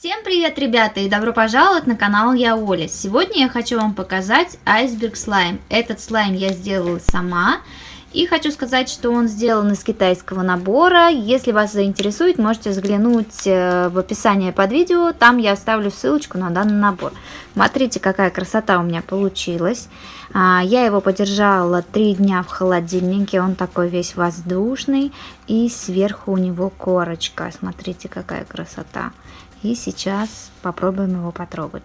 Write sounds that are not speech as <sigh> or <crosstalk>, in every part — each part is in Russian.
Всем привет, ребята, и добро пожаловать на канал Я Оля. Сегодня я хочу вам показать айсберг слайм. Этот слайм я сделала сама. И хочу сказать, что он сделан из китайского набора. Если вас заинтересует, можете взглянуть э, в описании под видео. Там я оставлю ссылочку на данный набор. Смотрите, какая красота у меня получилась. А, я его подержала 3 дня в холодильнике. Он такой весь воздушный. И сверху у него корочка. Смотрите, какая красота. И сейчас попробуем его потрогать.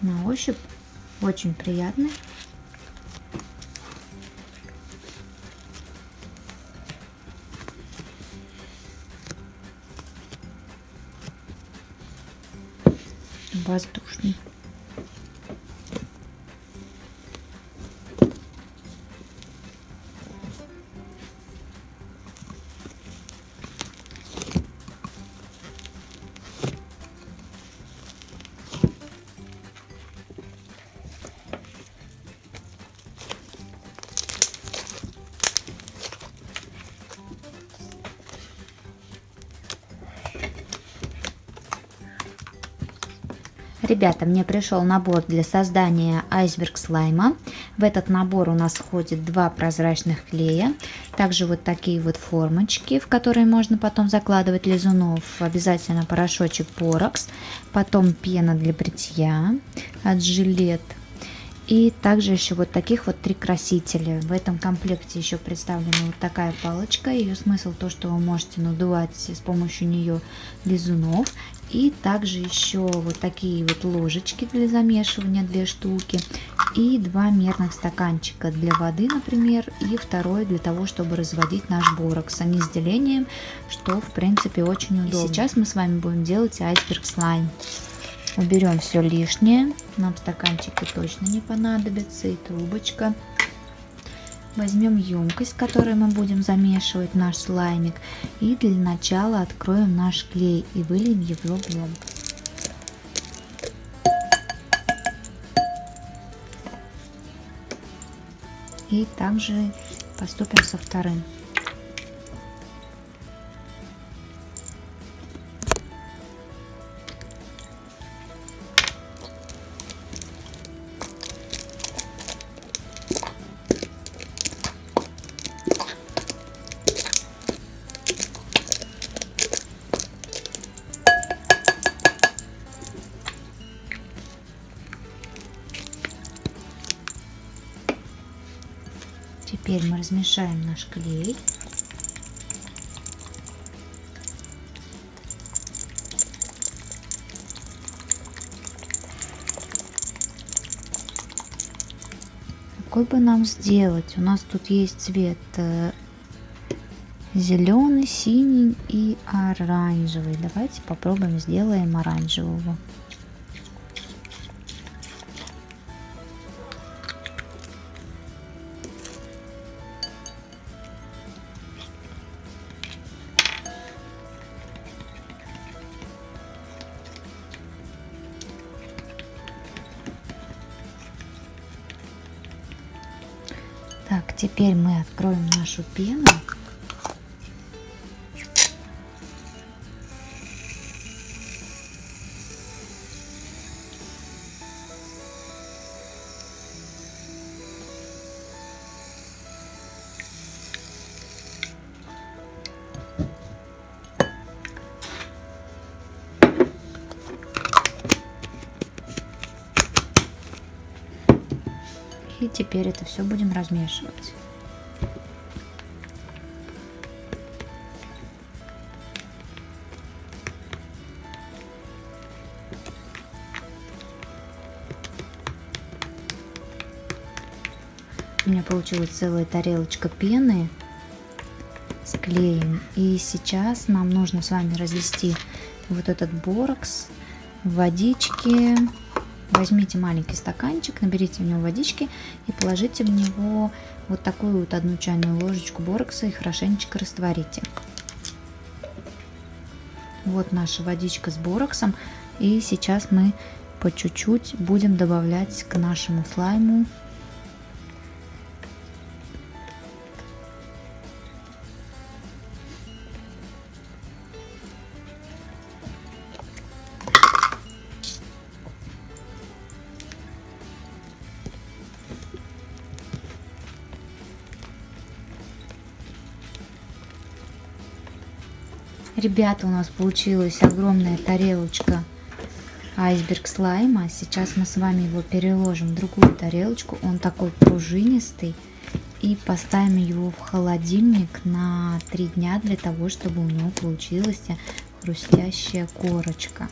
На ощупь очень приятный. Воздушный. Ребята, мне пришел набор для создания айсберг слайма. В этот набор у нас входит два прозрачных клея, также вот такие вот формочки, в которые можно потом закладывать лизунов, обязательно порошочек порокс, потом пена для бритья от жилет, и также еще вот таких вот три красителя. В этом комплекте еще представлена вот такая палочка. Ее смысл то, что вы можете надувать с помощью нее лизунов. И также еще вот такие вот ложечки для замешивания, две штуки. И два мерных стаканчика для воды, например. И второй для того, чтобы разводить наш борокс. Они с делением, что в принципе очень удобно. И сейчас мы с вами будем делать айсберг слайм. Уберем все лишнее. Нам стаканчики точно не понадобятся. И трубочка. Возьмем емкость, в которой мы будем замешивать наш слаймик. И для начала откроем наш клей и выльем его в емкость. И также поступим со вторым. Теперь мы размешаем наш клей. Какой бы нам сделать? У нас тут есть цвет э, зеленый, синий и оранжевый. Давайте попробуем сделаем оранжевого. Так, теперь мы откроем нашу пену. И теперь это все будем размешивать. У меня получилась целая тарелочка пены с клеем. И сейчас нам нужно с вами развести вот этот борокс в водичке Возьмите маленький стаканчик, наберите в него водички и положите в него вот такую вот одну чайную ложечку борокса и хорошенечко растворите. Вот наша водичка с бороксом. И сейчас мы по чуть-чуть будем добавлять к нашему слайму Ребята, у нас получилась огромная тарелочка айсберг слайма. Сейчас мы с вами его переложим в другую тарелочку. Он такой пружинистый. И поставим его в холодильник на 3 дня для того, чтобы у него получилась хрустящая корочка.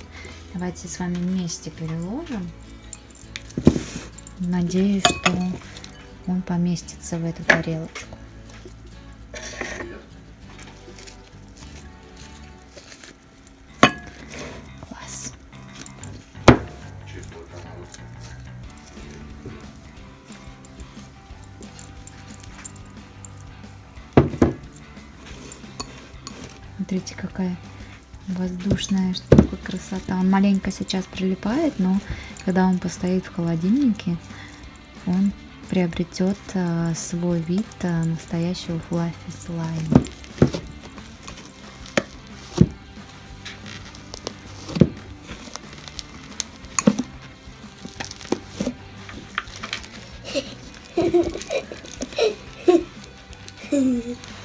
Давайте с вами вместе переложим. Надеюсь, что он поместится в эту тарелочку. Смотрите, какая воздушная штука, красота. Он маленько сейчас прилипает, но когда он постоит в холодильнике, он приобретет а, свой вид а, настоящего флаффи слайма. <laughs>